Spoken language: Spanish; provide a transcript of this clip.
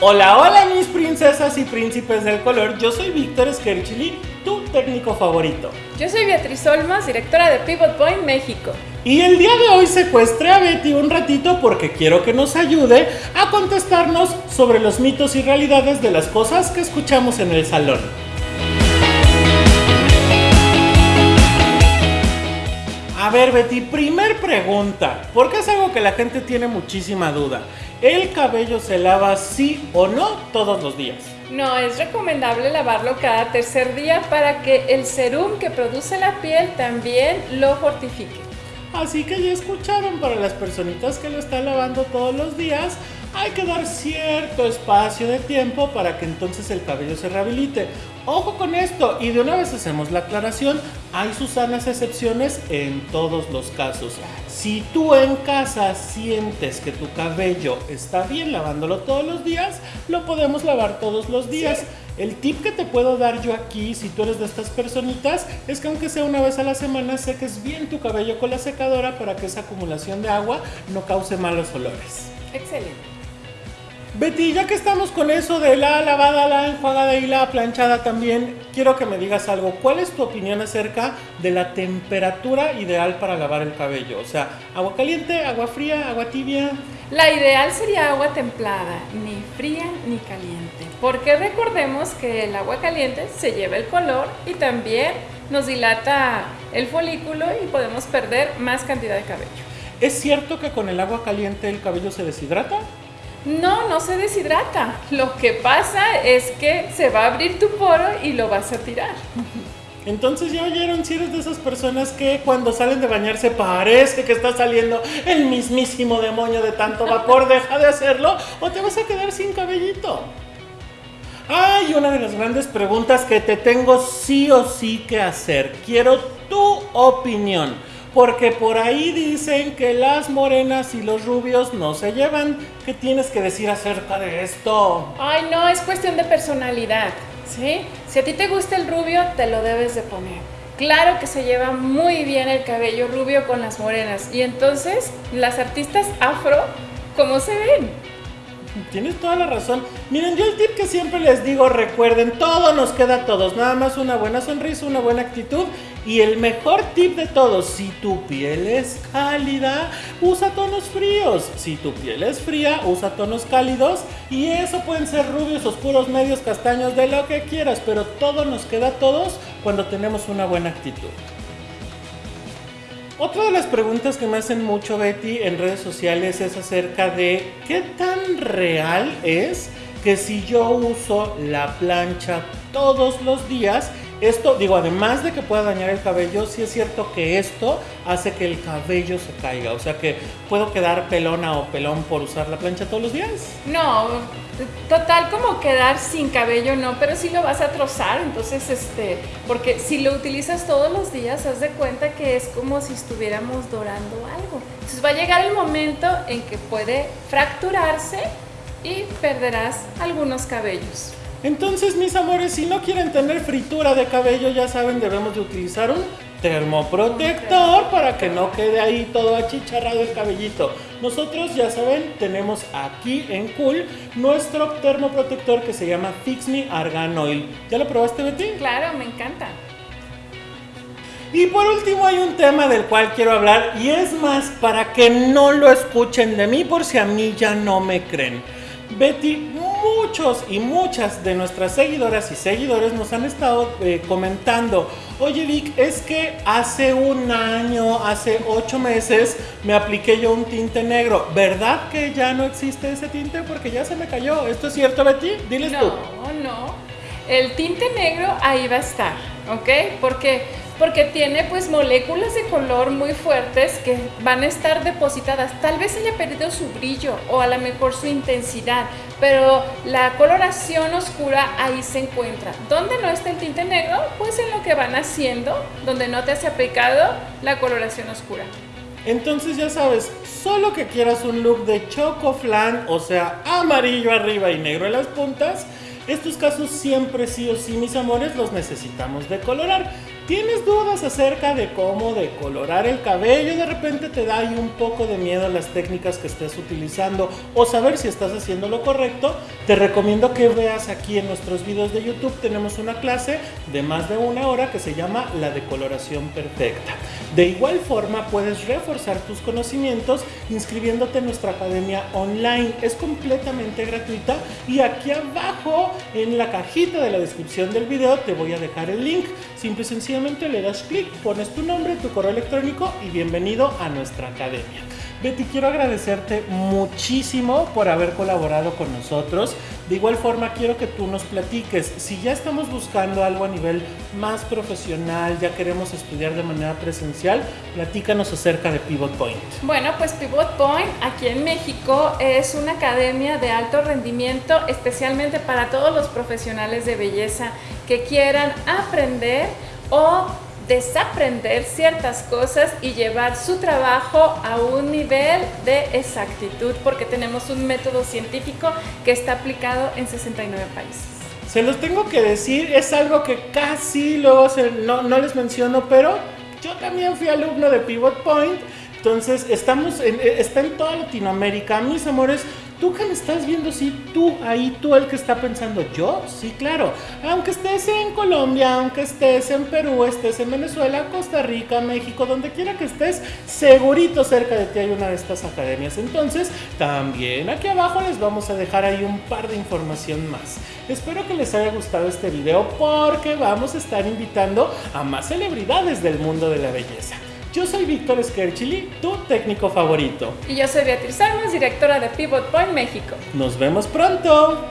Hola, hola mis princesas y príncipes del color, yo soy Víctor Skerchili, tu técnico favorito. Yo soy Beatriz Olmos, directora de Pivot Point México. Y el día de hoy secuestré a Betty un ratito porque quiero que nos ayude a contestarnos sobre los mitos y realidades de las cosas que escuchamos en el salón. A ver Betty, primer pregunta, porque es algo que la gente tiene muchísima duda. ¿El cabello se lava sí o no todos los días? No, es recomendable lavarlo cada tercer día para que el serum que produce la piel también lo fortifique. Así que ya escucharon, para las personitas que lo están lavando todos los días, hay que dar cierto espacio de tiempo para que entonces el cabello se rehabilite. Ojo con esto, y de una vez hacemos la aclaración, hay sus sanas excepciones en todos los casos. Si tú en casa sientes que tu cabello está bien lavándolo todos los días, lo podemos lavar todos los días. El tip que te puedo dar yo aquí, si tú eres de estas personitas, es que aunque sea una vez a la semana, seques bien tu cabello con la secadora para que esa acumulación de agua no cause malos olores. Excelente. Betty, ya que estamos con eso de la lavada, la enjuagada y la planchada también, quiero que me digas algo. ¿Cuál es tu opinión acerca de la temperatura ideal para lavar el cabello? O sea, agua caliente, agua fría, agua tibia. La ideal sería agua templada, ni fría ni caliente, porque recordemos que el agua caliente se lleva el color y también nos dilata el folículo y podemos perder más cantidad de cabello. ¿Es cierto que con el agua caliente el cabello se deshidrata? No, no se deshidrata. Lo que pasa es que se va a abrir tu poro y lo vas a tirar. Entonces ya oyeron si eres de esas personas que cuando salen de bañarse parece que está saliendo el mismísimo demonio de tanto vapor, deja de hacerlo o te vas a quedar sin cabellito. Ay, una de las grandes preguntas que te tengo sí o sí que hacer. Quiero tu opinión. Porque por ahí dicen que las morenas y los rubios no se llevan. ¿Qué tienes que decir acerca de esto? Ay, no, es cuestión de personalidad, ¿sí? Si a ti te gusta el rubio, te lo debes de poner. Claro que se lleva muy bien el cabello rubio con las morenas. Y entonces, las artistas afro, ¿cómo se ven? Tienes toda la razón. Miren, yo el tip que siempre les digo, recuerden, todo nos queda a todos. Nada más una buena sonrisa, una buena actitud. Y el mejor tip de todos, si tu piel es cálida, usa tonos fríos. Si tu piel es fría, usa tonos cálidos. Y eso pueden ser rubios, oscuros, medios, castaños, de lo que quieras. Pero todo nos queda a todos cuando tenemos una buena actitud. Otra de las preguntas que me hacen mucho Betty en redes sociales es acerca de qué tan real es que si yo uso la plancha todos los días, esto, digo, además de que pueda dañar el cabello, sí es cierto que esto hace que el cabello se caiga. O sea que puedo quedar pelona o pelón por usar la plancha todos los días. No, total como quedar sin cabello no, pero sí lo vas a trozar. Entonces, este, porque si lo utilizas todos los días, haz de cuenta que es como si estuviéramos dorando algo. Entonces va a llegar el momento en que puede fracturarse y perderás algunos cabellos. Entonces, mis amores, si no quieren tener fritura de cabello, ya saben, debemos de utilizar un termoprotector para que no quede ahí todo achicharrado el cabellito. Nosotros, ya saben, tenemos aquí en Cool nuestro termoprotector que se llama Fix Me Argan Oil. ¿Ya lo probaste, Betty? Claro, me encanta. Y por último hay un tema del cual quiero hablar y es más para que no lo escuchen de mí por si a mí ya no me creen. Betty, muchos y muchas de nuestras seguidoras y seguidores nos han estado eh, comentando, oye Vic, es que hace un año, hace ocho meses me apliqué yo un tinte negro, ¿verdad que ya no existe ese tinte? Porque ya se me cayó, ¿esto es cierto Betty? Diles no, tú. No, no, el tinte negro ahí va a estar, ¿ok? Porque porque tiene pues moléculas de color muy fuertes que van a estar depositadas. Tal vez haya perdido su brillo o a lo mejor su intensidad, pero la coloración oscura ahí se encuentra. ¿Dónde no está el tinte negro? Pues en lo que van haciendo, donde no te has aplicado la coloración oscura. Entonces ya sabes, solo que quieras un look de choco flan, o sea, amarillo arriba y negro en las puntas, estos casos siempre sí o sí, mis amores, los necesitamos decolorar. ¿Tienes dudas acerca de cómo decolorar el cabello? De repente te da ahí un poco de miedo las técnicas que estés utilizando o saber si estás haciendo lo correcto. Te recomiendo que veas aquí en nuestros videos de YouTube. Tenemos una clase de más de una hora que se llama la decoloración perfecta. De igual forma puedes reforzar tus conocimientos inscribiéndote en nuestra academia online. Es completamente gratuita y aquí abajo en la cajita de la descripción del video te voy a dejar el link. Simple y le das clic, pones tu nombre, tu correo electrónico y bienvenido a nuestra academia. Betty, quiero agradecerte muchísimo por haber colaborado con nosotros. De igual forma, quiero que tú nos platiques, si ya estamos buscando algo a nivel más profesional, ya queremos estudiar de manera presencial, platícanos acerca de Pivot Point. Bueno, pues Pivot Point aquí en México es una academia de alto rendimiento, especialmente para todos los profesionales de belleza que quieran aprender o desaprender ciertas cosas y llevar su trabajo a un nivel de exactitud porque tenemos un método científico que está aplicado en 69 países. Se los tengo que decir, es algo que casi luego no, no les menciono, pero yo también fui alumno de Pivot Point entonces, estamos en, eh, está en toda Latinoamérica. Mis amores, tú que me estás viendo, sí, tú, ahí tú el que está pensando, yo, sí, claro. Aunque estés en Colombia, aunque estés en Perú, estés en Venezuela, Costa Rica, México, donde quiera que estés, segurito cerca de ti hay una de estas academias. Entonces, también aquí abajo les vamos a dejar ahí un par de información más. Espero que les haya gustado este video porque vamos a estar invitando a más celebridades del mundo de la belleza. Yo soy Víctor Skerchili, tu técnico favorito. Y yo soy Beatriz Armas, directora de Pivot Point México. Nos vemos pronto.